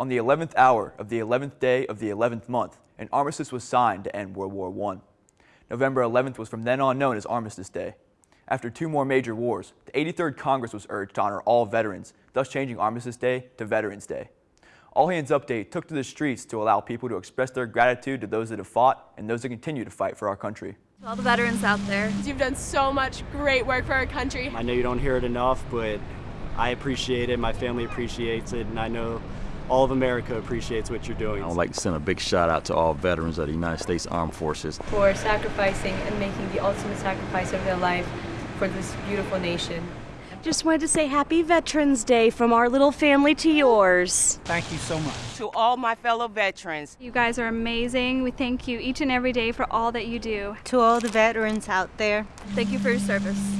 On the 11th hour of the 11th day of the 11th month, an armistice was signed to end World War I. November 11th was from then on known as Armistice Day. After two more major wars, the 83rd Congress was urged to honor all veterans, thus changing Armistice Day to Veterans Day. All Hands Update took to the streets to allow people to express their gratitude to those that have fought and those that continue to fight for our country. To all the veterans out there. You've done so much great work for our country. I know you don't hear it enough, but I appreciate it, my family appreciates it, and I know all of America appreciates what you're doing. I would like to send a big shout out to all veterans of the United States Armed Forces. For sacrificing and making the ultimate sacrifice of their life for this beautiful nation. Just wanted to say happy Veterans Day from our little family to yours. Thank you so much. To all my fellow veterans. You guys are amazing. We thank you each and every day for all that you do. To all the veterans out there. Thank you for your service.